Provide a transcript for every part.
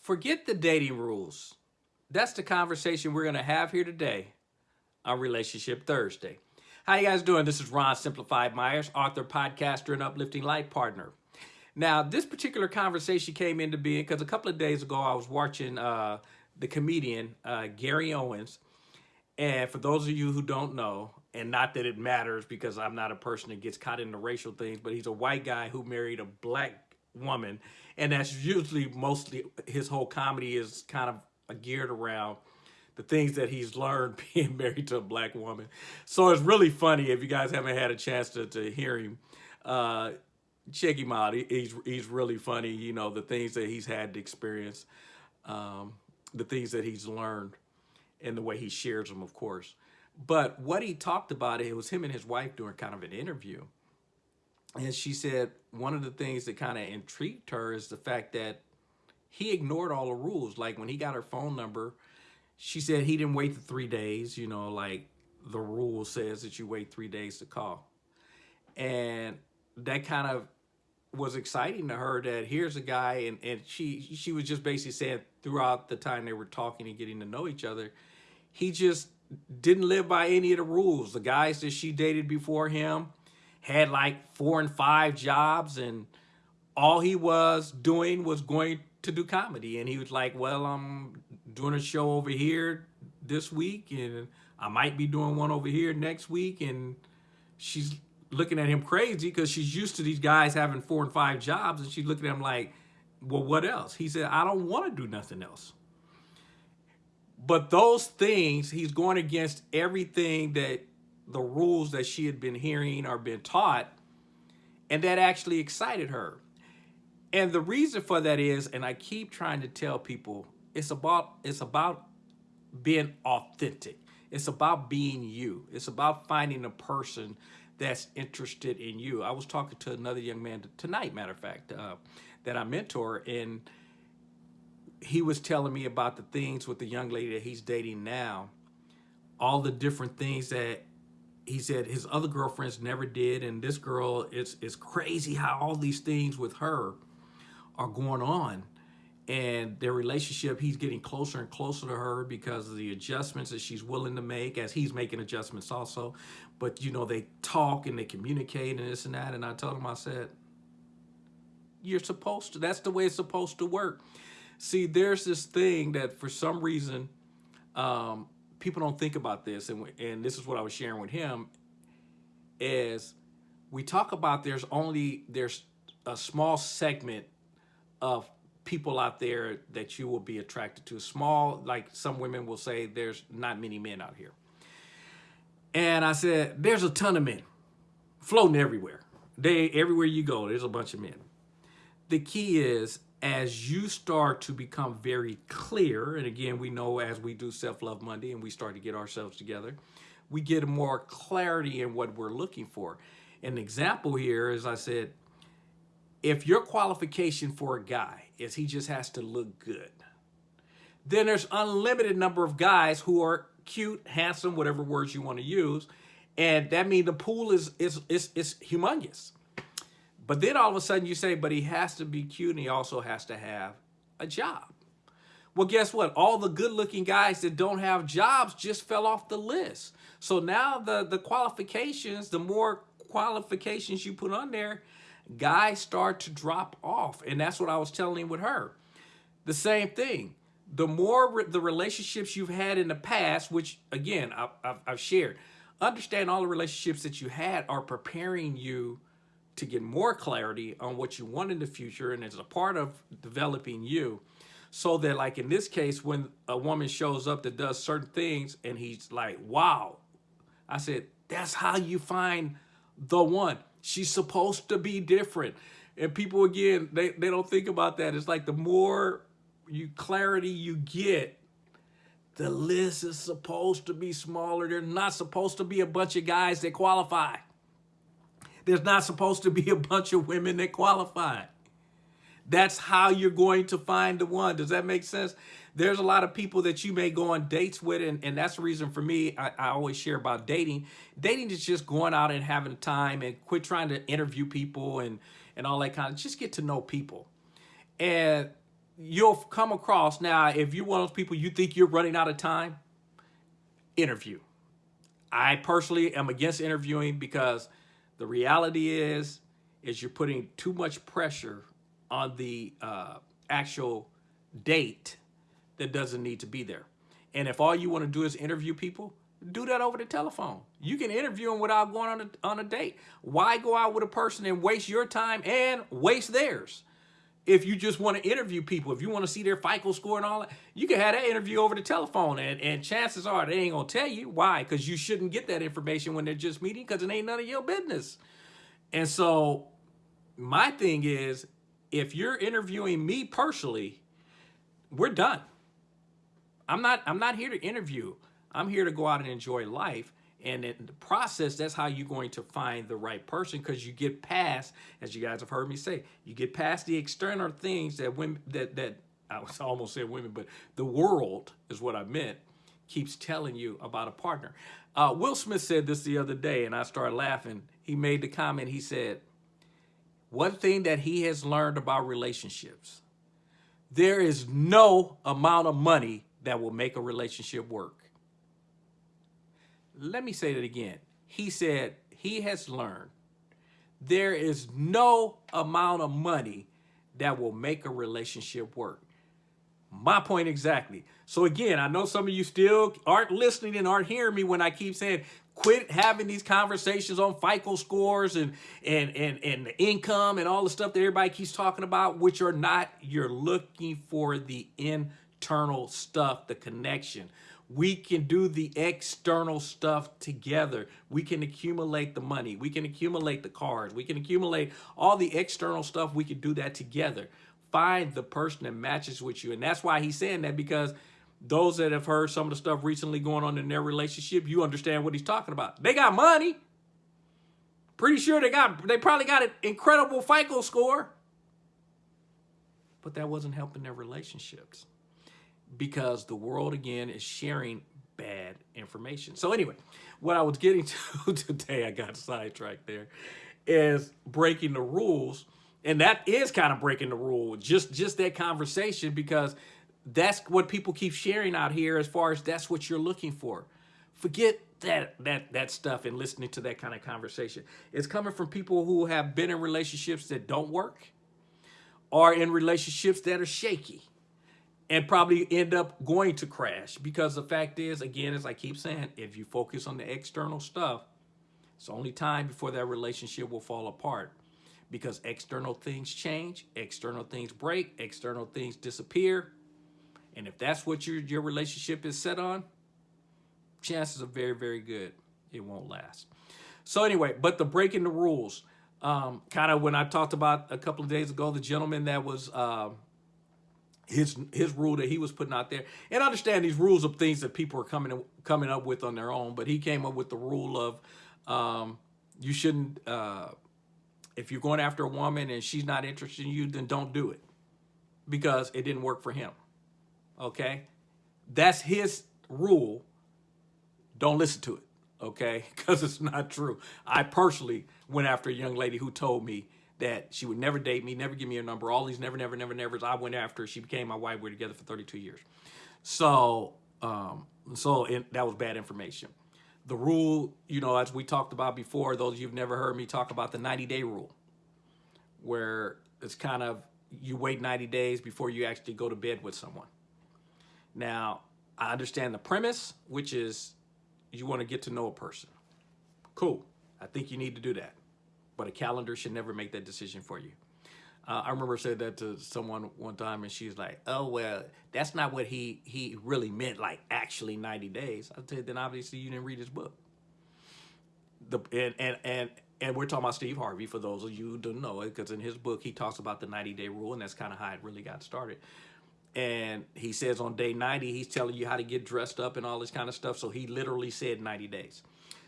Forget the dating rules. That's the conversation we're going to have here today on Relationship Thursday. How you guys doing? This is Ron Simplified Myers, author, podcaster, and uplifting life partner. Now, this particular conversation came into being because a couple of days ago I was watching uh, the comedian uh, Gary Owens. And for those of you who don't know, and not that it matters because I'm not a person that gets caught in the racial things, but he's a white guy who married a black woman. And that's usually mostly his whole comedy is kind of geared around the things that he's learned being married to a black woman. So it's really funny if you guys haven't had a chance to, to hear him. Uh, check him out. He, he's, he's really funny. You know, the things that he's had to experience, um, the things that he's learned and the way he shares them, of course. But what he talked about, it was him and his wife doing kind of an interview. And she said one of the things that kind of intrigued her is the fact that he ignored all the rules. Like when he got her phone number, she said he didn't wait the three days, you know, like the rule says that you wait three days to call. And that kind of was exciting to her that here's a guy and, and she she was just basically saying throughout the time they were talking and getting to know each other, he just didn't live by any of the rules. The guys that she dated before him had like four and five jobs and all he was doing was going to do comedy. And he was like, well, I'm doing a show over here this week and I might be doing one over here next week. And she's looking at him crazy because she's used to these guys having four and five jobs. And she's looking at him like, well, what else? He said, I don't want to do nothing else. But those things, he's going against everything that the rules that she had been hearing or been taught, and that actually excited her. And the reason for that is, and I keep trying to tell people, it's about it's about being authentic. It's about being you. It's about finding a person that's interested in you. I was talking to another young man tonight, matter of fact, uh, that I mentor, and he was telling me about the things with the young lady that he's dating now, all the different things that he said his other girlfriends never did. And this girl, it's, it's crazy how all these things with her are going on. And their relationship, he's getting closer and closer to her because of the adjustments that she's willing to make as he's making adjustments also. But, you know, they talk and they communicate and this and that. And I told him, I said, you're supposed to, that's the way it's supposed to work. See, there's this thing that for some reason, um, people don't think about this. And, and this is what I was sharing with him is we talk about there's only, there's a small segment of people out there that you will be attracted to. Small, like some women will say, there's not many men out here. And I said, there's a ton of men floating everywhere. They, everywhere you go, there's a bunch of men. The key is as you start to become very clear, and again, we know as we do Self-Love Monday and we start to get ourselves together, we get more clarity in what we're looking for. An example here, as I said, if your qualification for a guy is he just has to look good, then there's unlimited number of guys who are cute, handsome, whatever words you want to use, and that means the pool is is is, is humongous. But then all of a sudden you say, but he has to be cute and he also has to have a job. Well, guess what? All the good looking guys that don't have jobs just fell off the list. So now the, the qualifications, the more qualifications you put on there, guys start to drop off. And that's what I was telling him with her. The same thing. The more re the relationships you've had in the past, which again, I've, I've, I've shared, understand all the relationships that you had are preparing you to get more clarity on what you want in the future and it's a part of developing you so that like in this case when a woman shows up that does certain things and he's like wow. I said that's how you find the one. She's supposed to be different. And people again they, they don't think about that. It's like the more you clarity you get the list is supposed to be smaller. They're not supposed to be a bunch of guys that qualify there's not supposed to be a bunch of women that qualify. That's how you're going to find the one. Does that make sense? There's a lot of people that you may go on dates with, and, and that's the reason for me, I, I always share about dating. Dating is just going out and having time and quit trying to interview people and, and all that kind of, just get to know people. And you'll come across now if you're one of those people you think you're running out of time, interview. I personally am against interviewing because the reality is is you're putting too much pressure on the uh, actual date that doesn't need to be there. And if all you want to do is interview people, do that over the telephone. You can interview them without going on a, on a date. Why go out with a person and waste your time and waste theirs? If you just want to interview people, if you want to see their FICO score and all that, you can have that interview over the telephone. And, and chances are they ain't going to tell you. Why? Because you shouldn't get that information when they're just meeting because it ain't none of your business. And so my thing is, if you're interviewing me personally, we're done. I'm not I'm not here to interview. I'm here to go out and enjoy life. And in the process, that's how you're going to find the right person because you get past, as you guys have heard me say, you get past the external things that women that that I was almost saying women, but the world is what I meant, keeps telling you about a partner. Uh, Will Smith said this the other day, and I started laughing. He made the comment, he said, one thing that he has learned about relationships, there is no amount of money that will make a relationship work. Let me say that again. He said he has learned there is no amount of money that will make a relationship work. My point exactly. So again, I know some of you still aren't listening and aren't hearing me when I keep saying quit having these conversations on FICO scores and and and and the income and all the stuff that everybody keeps talking about, which are not. You're looking for the internal stuff, the connection. We can do the external stuff together. We can accumulate the money. We can accumulate the cars. We can accumulate all the external stuff. We can do that together. Find the person that matches with you. And that's why he's saying that because those that have heard some of the stuff recently going on in their relationship, you understand what he's talking about. They got money. Pretty sure they got they probably got an incredible FICO score. But that wasn't helping their relationships because the world again is sharing bad information. So anyway, what I was getting to today, I got sidetracked there, is breaking the rules. And that is kind of breaking the rule, just just that conversation, because that's what people keep sharing out here as far as that's what you're looking for. Forget that that that stuff and listening to that kind of conversation. It's coming from people who have been in relationships that don't work or in relationships that are shaky and probably end up going to crash because the fact is, again, as I keep saying, if you focus on the external stuff, it's only time before that relationship will fall apart because external things change, external things break, external things disappear. And if that's what your, your relationship is set on, chances are very, very good it won't last. So anyway, but the breaking the rules, um, kind of when I talked about a couple of days ago, the gentleman that was uh, his his rule that he was putting out there. And I understand these rules of things that people are coming coming up with on their own, but he came up with the rule of um, you shouldn't uh, if you're going after a woman and she's not interested in you, then don't do it because it didn't work for him. Okay, that's his rule. Don't listen to it. Okay, because it's not true. I personally went after a young lady who told me that she would never date me, never give me a number, all these never, never, never, nevers. I went after She became my wife. We are together for 32 years. So, um, so it, that was bad information. The rule, you know, as we talked about before, those you've never heard me talk about the 90 day rule, where it's kind of you wait 90 days before you actually go to bed with someone. Now, I understand the premise, which is you want to get to know a person. Cool. I think you need to do that but a calendar should never make that decision for you. Uh, I remember said that to someone one time, and she's like, "Oh well, that's not what he he really meant. Like actually 90 days." I said, "Then obviously you didn't read his book." The and and and and we're talking about Steve Harvey for those of you who don't know it, because in his book he talks about the 90 day rule, and that's kind of how it really got started. And he says on day 90, he's telling you how to get dressed up and all this kind of stuff. So he literally said 90 days.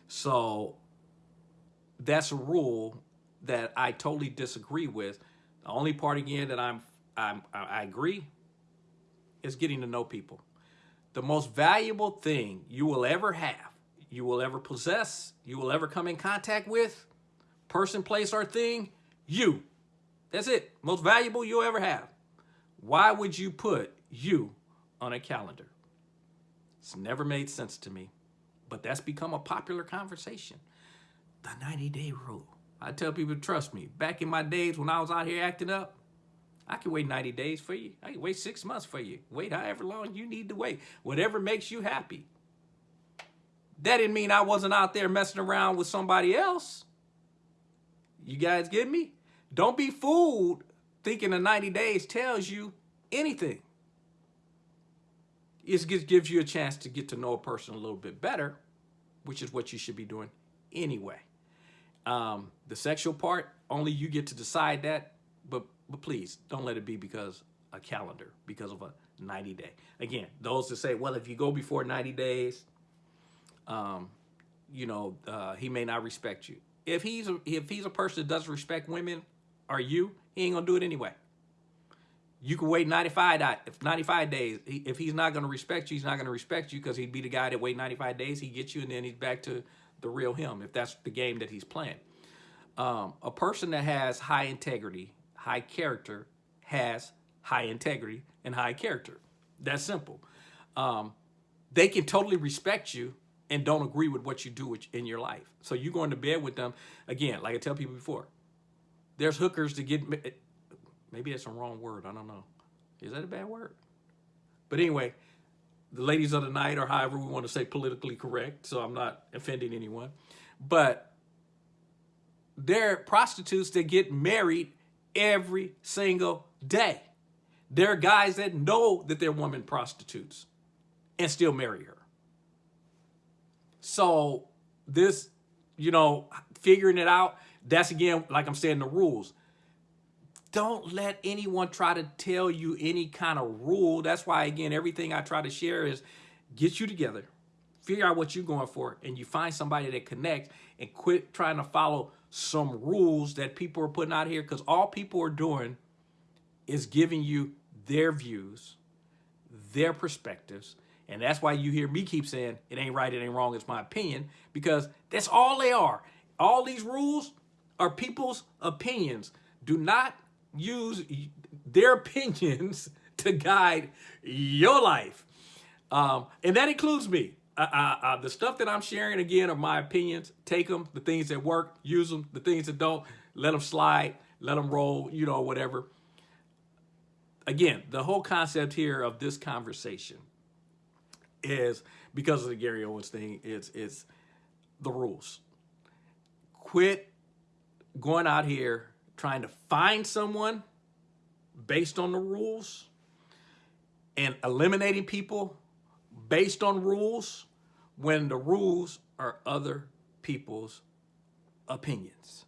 So that's a rule that I totally disagree with. The only part again that I'm, I'm I agree is getting to know people. The most valuable thing you will ever have, you will ever possess, you will ever come in contact with, person, place, or thing, you. That's it. Most valuable you'll ever have. Why would you put you on a calendar? It's never made sense to me, but that's become a popular conversation. The 90 day rule. I tell people, trust me, back in my days when I was out here acting up, I can wait 90 days for you. I can wait six months for you. Wait however long you need to wait. Whatever makes you happy. That didn't mean I wasn't out there messing around with somebody else. You guys get me? Don't be fooled thinking the 90 days tells you anything. It just gives you a chance to get to know a person a little bit better, which is what you should be doing anyway. Um, the sexual part, only you get to decide that, but, but please don't let it be because a calendar, because of a 90 day. Again, those that say, well, if you go before 90 days, um, you know, uh, he may not respect you. If he's a, if he's a person that doesn't respect women or you, he ain't gonna do it anyway. You can wait 95, if 95 days. If he's not to respect you, he's not to respect you because he'd be the guy that wait 95 days. He gets you and then he's back to the real him if that's the game that he's playing. Um, a person that has high integrity, high character, has high integrity and high character. That's simple. Um, they can totally respect you and don't agree with what you do in your life. So you're going to bed with them, again, like I tell people before, there's hookers to get Maybe that's a wrong word. I don't know. Is that a bad word? But anyway, the ladies of the night, or however we want to say politically correct, so I'm not offending anyone. But they're prostitutes that get married every single day. There are guys that know that they're women prostitutes and still marry her. So this, you know, figuring it out, that's again, like I'm saying, the rules don't let anyone try to tell you any kind of rule. That's why, again, everything I try to share is get you together, figure out what you're going for, and you find somebody that connects and quit trying to follow some rules that people are putting out here because all people are doing is giving you their views, their perspectives, and that's why you hear me keep saying it ain't right, it ain't wrong, it's my opinion, because that's all they are. All these rules are people's opinions. Do not use their opinions to guide your life. Um, and that includes me. Uh, uh, uh, the stuff that I'm sharing, again, are my opinions. Take them, the things that work, use them. The things that don't, let them slide, let them roll, you know, whatever. Again, the whole concept here of this conversation is, because of the Gary Owens thing, it's, it's the rules. Quit going out here trying to find someone based on the rules and eliminating people based on rules when the rules are other people's opinions.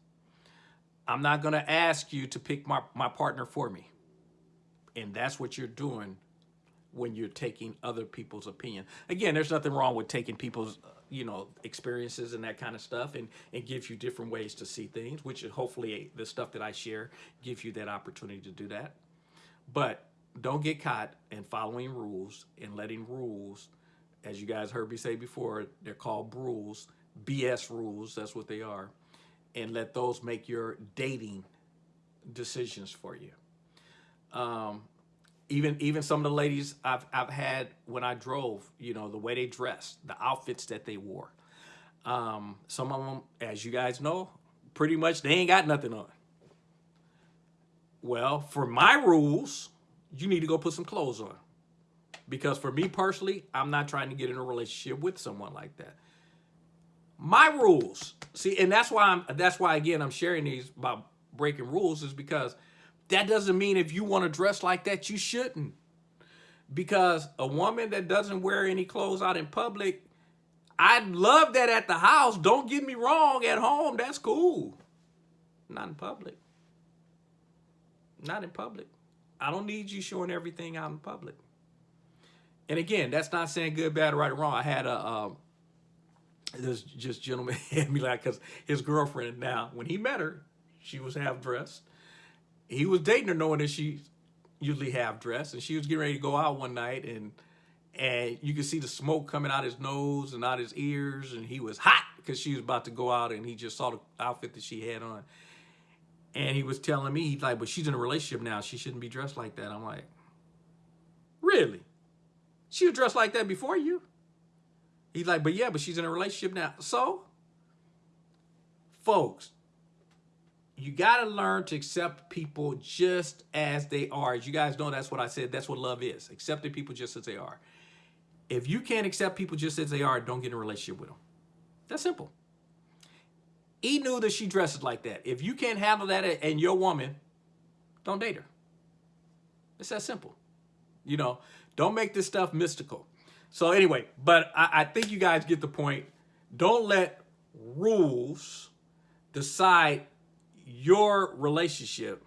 I'm not going to ask you to pick my, my partner for me. And that's what you're doing when you're taking other people's opinion. Again, there's nothing wrong with taking people's you know, experiences and that kind of stuff and, and gives you different ways to see things, which hopefully the stuff that I share gives you that opportunity to do that. But don't get caught in following rules and letting rules, as you guys heard me say before, they're called rules, BS rules, that's what they are, and let those make your dating decisions for you. Um, even even some of the ladies I've I've had when I drove, you know, the way they dressed, the outfits that they wore. Um, some of them, as you guys know, pretty much they ain't got nothing on. Well, for my rules, you need to go put some clothes on. Because for me personally, I'm not trying to get in a relationship with someone like that. My rules, see, and that's why I'm that's why again I'm sharing these about breaking rules is because that doesn't mean if you want to dress like that, you shouldn't. Because a woman that doesn't wear any clothes out in public, I'd love that at the house. Don't get me wrong. At home, that's cool. Not in public. Not in public. I don't need you showing everything out in public. And again, that's not saying good, bad, right, or wrong. I had a, um, this just gentleman hit me like, because his girlfriend now, when he met her, she was half dressed he was dating her knowing that she usually half dressed and she was getting ready to go out one night and and you could see the smoke coming out his nose and out his ears and he was hot because she was about to go out and he just saw the outfit that she had on and he was telling me he's like but she's in a relationship now she shouldn't be dressed like that i'm like Really? She was dressed like that before you. He's like, but yeah, but she's in a relationship now. So, folks, you got to learn to accept people just as they are. As you guys know, that's what I said. That's what love is. Accepting people just as they are. If you can't accept people just as they are, don't get in a relationship with them. That's simple. He knew that she dresses like that. If you can't handle that and your woman, don't date her. It's that simple. You know, don't make this stuff mystical. So anyway, but I, I think you guys get the point. Don't let rules decide your relationship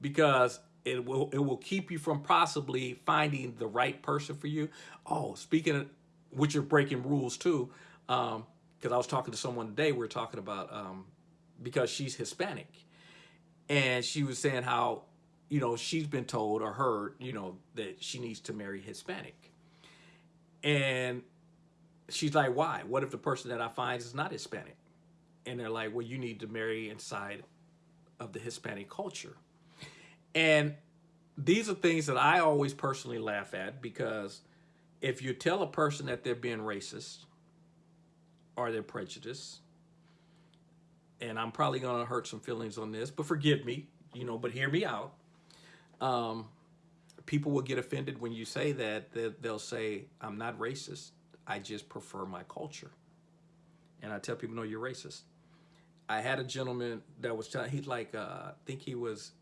because it will it will keep you from possibly finding the right person for you. Oh, speaking of which you're breaking rules too, um, because I was talking to someone today, we are talking about um, because she's Hispanic, and she was saying how you know she's been told or heard you know that she needs to marry Hispanic, and she's like, why? What if the person that I find is not Hispanic? And they're like, well, you need to marry inside of the Hispanic culture. And these are things that I always personally laugh at because if you tell a person that they're being racist or they're prejudiced, and I'm probably going to hurt some feelings on this, but forgive me, you know, but hear me out. Um, people will get offended when you say that, that they'll say, I'm not racist. I just prefer my culture. And I tell people, no, you're racist. I had a gentleman that was telling, he's like, uh, I think he was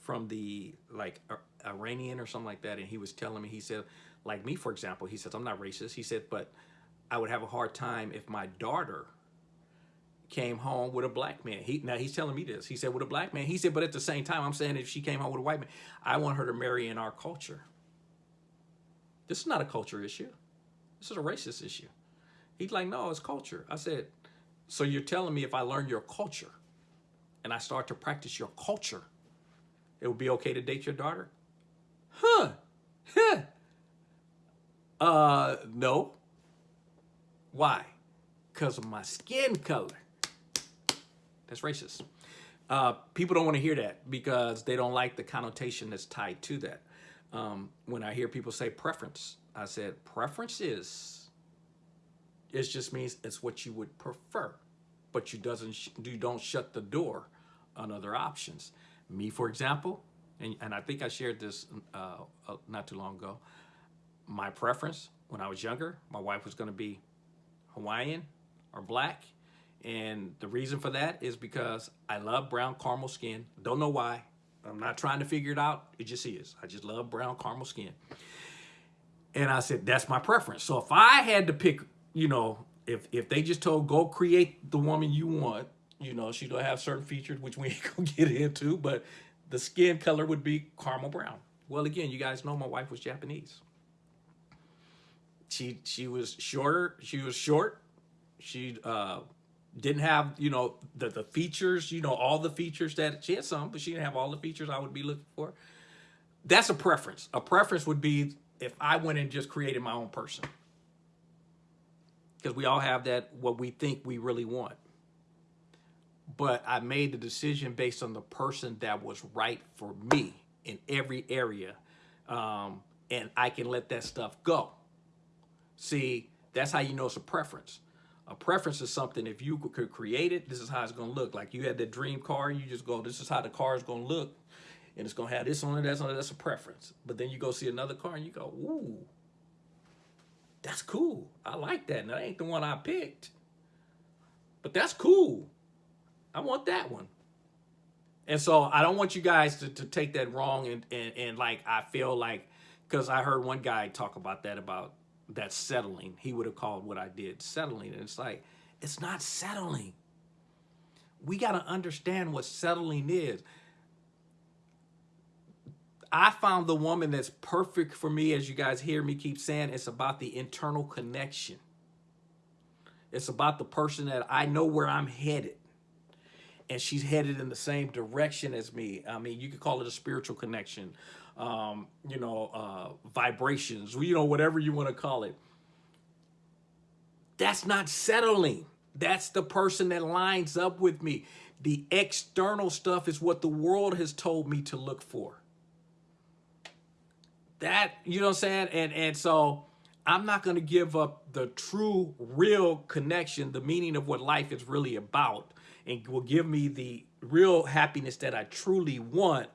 from the like Iranian or something like that. And he was telling me, he said, like me, for example, he says, I'm not racist. He said, but I would have a hard time if my daughter came home with a black man. He Now he's telling me this. He said, with a black man. He said, but at the same time, I'm saying if she came home with a white man, I want her to marry in our culture. This is not a culture issue. This is a racist issue. He's like, no, it's culture. I said, so you're telling me if I learn your culture and I start to practice your culture, it would be okay to date your daughter? Huh. Huh. Uh, no. Why? Because of my skin color. That's racist. Uh, people don't want to hear that because they don't like the connotation that's tied to that. Um, when I hear people say preference, I said preference is it just means it's what you would prefer, but you doesn't you don't shut the door on other options. Me, for example, and, and I think I shared this uh, uh, not too long ago. My preference when I was younger, my wife was going to be Hawaiian or black. And the reason for that is because I love brown caramel skin. Don't know why. I'm not trying to figure it out. It just is. I just love brown caramel skin. And I said, that's my preference. So if I had to pick you know, if if they just told go create the woman you want, you know, she's gonna have certain features which we ain't gonna get into, but the skin color would be caramel brown. Well, again, you guys know my wife was Japanese. She she was shorter. She was short. She uh, didn't have you know the the features. You know all the features that she had some, but she didn't have all the features I would be looking for. That's a preference. A preference would be if I went and just created my own person because we all have that what we think we really want. But I made the decision based on the person that was right for me in every area. Um, and I can let that stuff go. See, that's how you know it's a preference. A preference is something, if you could create it, this is how it's going to look. Like you had that dream car, you just go, this is how the car is going to look. And it's going to have this on it, that's on it, that's a preference. But then you go see another car and you go, ooh, that's cool. I like that. And that ain't the one I picked. But that's cool. I want that one. And so I don't want you guys to, to take that wrong and, and, and like I feel like because I heard one guy talk about that about that settling. He would have called what I did settling. And it's like, it's not settling. We got to understand what settling is. I found the woman that's perfect for me, as you guys hear me keep saying, it's about the internal connection. It's about the person that I know where I'm headed. And she's headed in the same direction as me. I mean, you could call it a spiritual connection, um, you know, uh, vibrations, you know, whatever you want to call it. That's not settling. That's the person that lines up with me. The external stuff is what the world has told me to look for that, you know what I'm saying? And, and so I'm not going to give up the true, real connection, the meaning of what life is really about, and will give me the real happiness that I truly want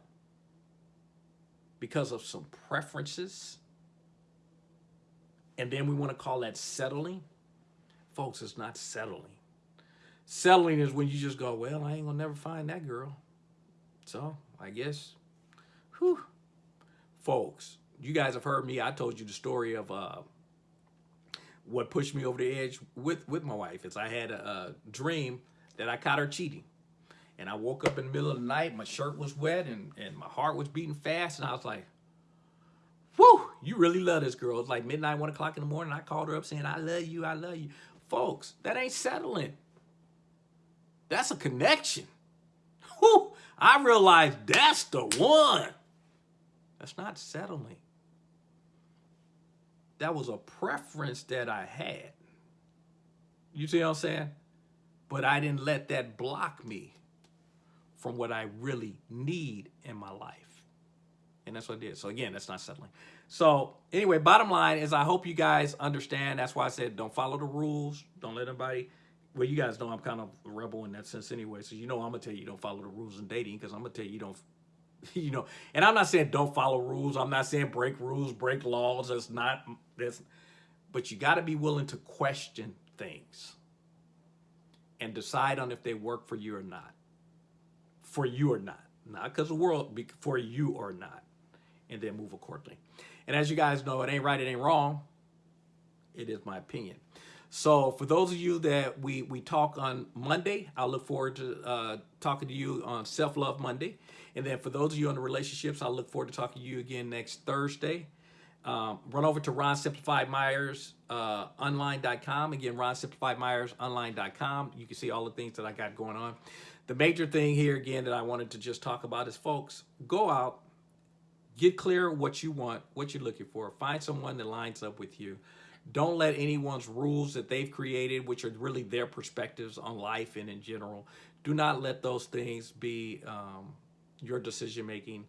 because of some preferences. And then we want to call that settling. Folks, it's not settling. Settling is when you just go, well, I ain't going to never find that girl. So I guess, whew. Folks, you guys have heard me. I told you the story of uh, what pushed me over the edge with, with my wife is I had a, a dream that I caught her cheating. And I woke up in the middle of the night, my shirt was wet and, and my heart was beating fast. And I was like, whew, you really love this girl. It's like midnight, one o'clock in the morning. I called her up saying, I love you, I love you. Folks, that ain't settling. That's a connection. Whew, I realized that's the one. That's not settling. That was a preference that I had. You see what I'm saying? But I didn't let that block me from what I really need in my life. And that's what I did. So again, that's not settling. So anyway, bottom line is I hope you guys understand. That's why I said don't follow the rules. Don't let anybody well, you guys know I'm kind of a rebel in that sense anyway. So you know I'm gonna tell you don't follow the rules in dating because I'm gonna tell you don't you know, and I'm not saying don't follow rules. I'm not saying break rules, break laws. That's not that's but you gotta be willing to question things and decide on if they work for you or not. For you or not. Not because the world, for you or not. And then move accordingly. And as you guys know, it ain't right, it ain't wrong. It is my opinion. So for those of you that we, we talk on Monday, I look forward to uh, talking to you on Self-Love Monday. And then for those of you on the relationships, I look forward to talking to you again next Thursday. Um, run over to Ron Myers uh, online.com. Again, Ron Myers online.com. You can see all the things that I got going on. The major thing here, again, that I wanted to just talk about is, folks, go out, get clear what you want, what you're looking for. Find someone that lines up with you. Don't let anyone's rules that they've created, which are really their perspectives on life and in general, do not let those things be um, your decision making